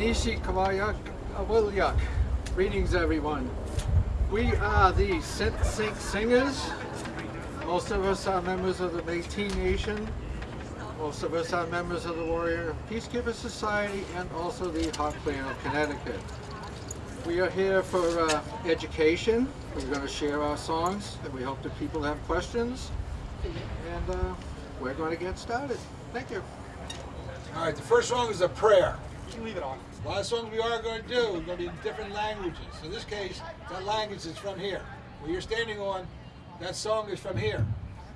Nishi Kawayak Awilyuk. Greetings, everyone. We are the Synth Sync Singers. Most of us are members of the Métis Nation. Most of us are members of the Warrior Peacekeeper Society and also the Hawk Clan of Connecticut. We are here for uh, education. We're going to share our songs and we hope that people have questions. And uh, we're going to get started. Thank you. All right, the first song is a prayer. You can leave it on. A lot of songs we are going to do are going to be in different languages. In this case, that language is from here. Where you're standing on, that song is from here.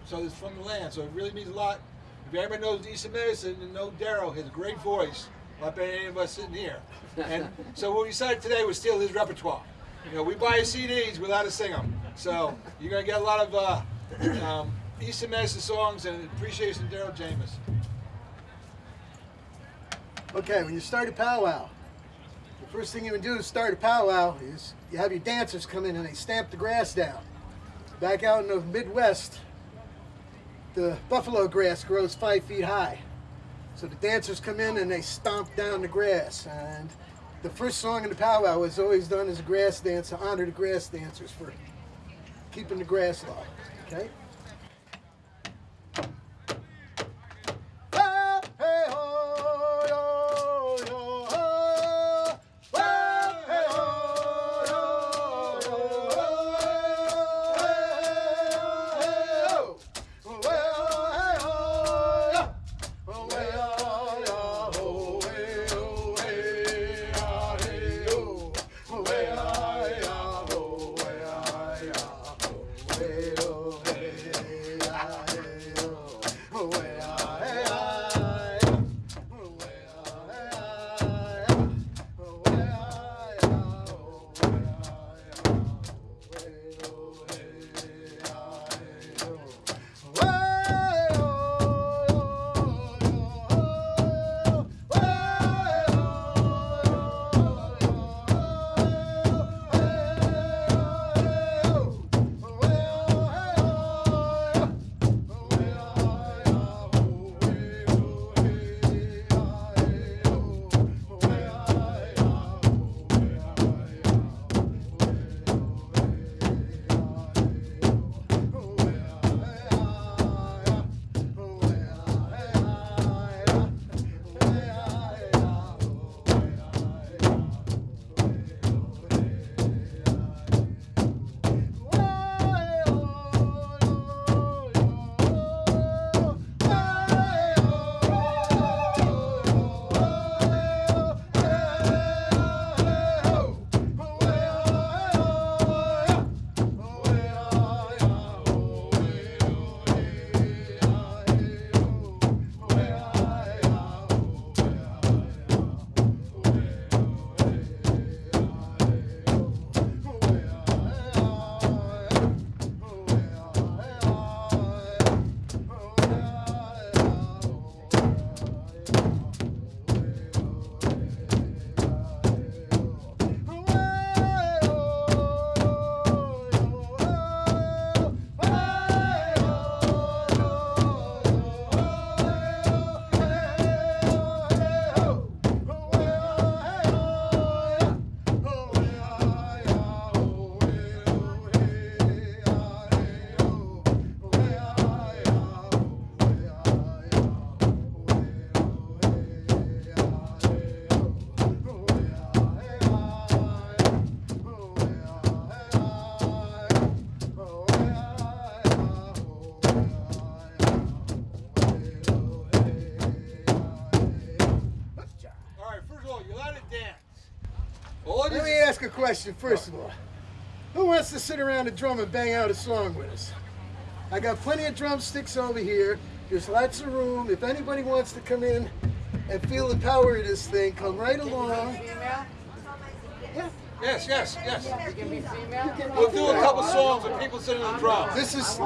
So it's from the land. So it really means a lot. If everybody knows Eastern Medicine and know Daryl, his great voice, like any of us sitting here. And so what we decided today was steal his repertoire. You know, we buy CDs without us sing them. So you're going to get a lot of uh, um, Eastern Medicine songs and appreciation to Daryl James. Okay, when you start a powwow, the first thing you would do to start a powwow is you have your dancers come in and they stamp the grass down. Back out in the Midwest, the buffalo grass grows five feet high. So the dancers come in and they stomp down the grass. And the first song in the powwow is always done as a grass dance to honor the grass dancers for keeping the grass low. Okay? Question first of all. Who wants to sit around a drum and bang out a song with us? I got plenty of drumsticks over here. There's lots of room. If anybody wants to come in and feel the power of this thing, come right along. Yes, yes, yes. You can be female. We'll do a couple songs with people sitting on the drums. This is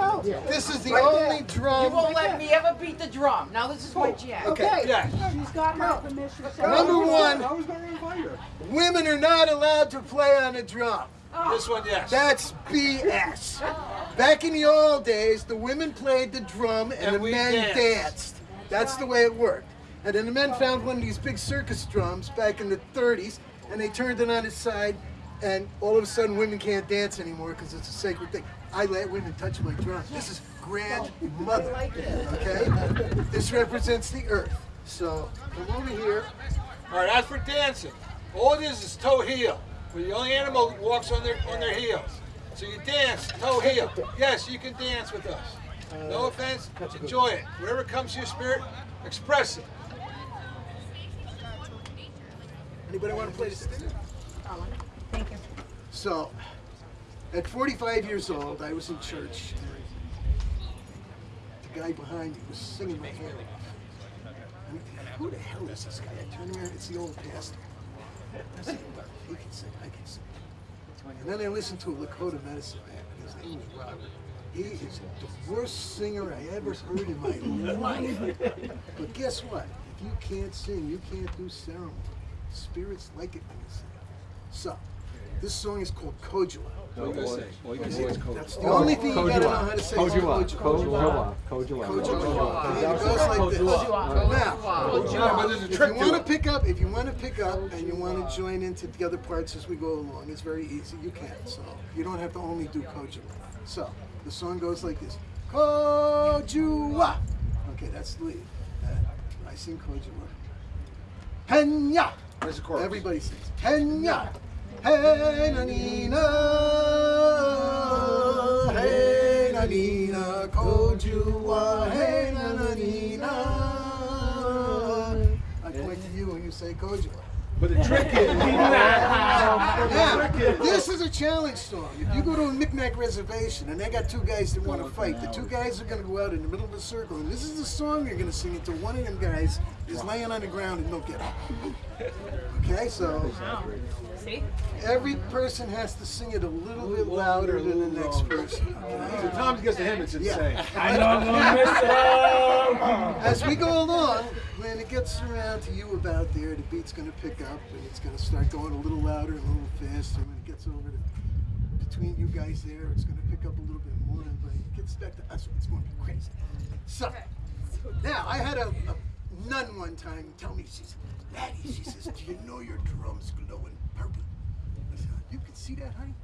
this is the only You drum. You won't let me ever beat the drum. Now this is my jam. Okay. Yes. She's got my permission. Number one, I was going to invite her. women are not allowed to play on a drum. Oh. This one, yes. That's BS. Back in the old days, the women played the drum and, And the men danced. danced. That's the way it worked. And then the men found one of these big circus drums back in the 30s, and they turned it on its side, and all of a sudden women can't dance anymore because it's a sacred thing. I let women touch my drum. This is grandmother, okay? This represents the earth. So come over here. All right, as for dancing, all it is is toe heel. Where the only animal walks on their on their heels. So you dance toe heel. Yes, you can dance with us. No offense, enjoy it. Whatever comes to your spirit, express it. Anybody want to play the this? Thank you. So, at 45 years old, I was in church. The guy behind me was singing my hair off. Mean, who the hell is this guy? I turned around, it's the old pastor. I said, "Well, he can sing, I can sing. And then I listened to a Lakota medicine man. His name is Robert. He is the worst singer I ever heard in my life. But guess what? If you can't sing, you can't do ceremony. Spirits like it when you sing. So, this song is called Kojua. What you gonna say? That's the only thing you gotta know how to say is Kojua. Kojua. Kojua. Kojua. Kojua. And it goes like this. Now, Yeah, but there's a if you want to pick up, if you want to pick up and you want to join into the other parts as we go along, it's very easy. You can. So you don't have to only do Kojua. So the song goes like this. Kojua. Okay, that's the lead. Uh, I sing Kojua. Henya. There's the chorus. Everybody sings. Henya. Hey na nina. Hey na nina. Kojua. Hey na na. I point to you and you say Kojua. But the trick is, Now, this is a challenge song. If you go to a Micmac reservation and they got two guys that want to fight, the two guys are going to go out in the middle of the circle, and this is the song you're going to sing until one of them guys is laying on the ground and don't get up. Okay, so See? every person has to sing it a little bit louder than the next person. Okay? Tom gets to him, it's insane. Yeah. I know I'm gonna miss it. As we go along, when it gets around to you about there, the beat's going to pick up and it's going to start going a little louder and a little faster. When it gets over to between you guys there, it's going to pick up a little bit more. And when it gets back to us, it's going to be crazy. So, now I had a, a nun one time tell me, she said, Laddie, she says, do you know your drums glowing purple? I said, you can see that, honey?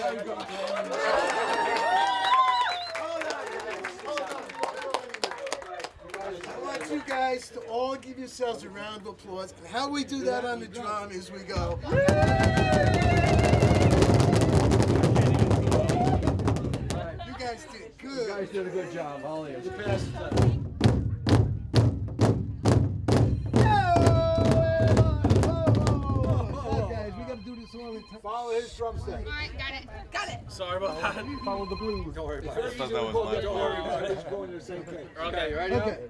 I want you guys to all give yourselves a round of applause. And how we do that on the drum is we go. You guys did good. You guys did a good job, all of you. Follow his drum set. Alright, got it. Got it. Sorry about that. Follow the blues. Don't worry about it. Very easy to pull, but don't worry about it. It's going to the same thing. Okay, you ready? Okay. Okay,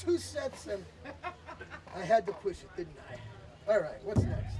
two sets and I had to push it, didn't I? All right, what's next?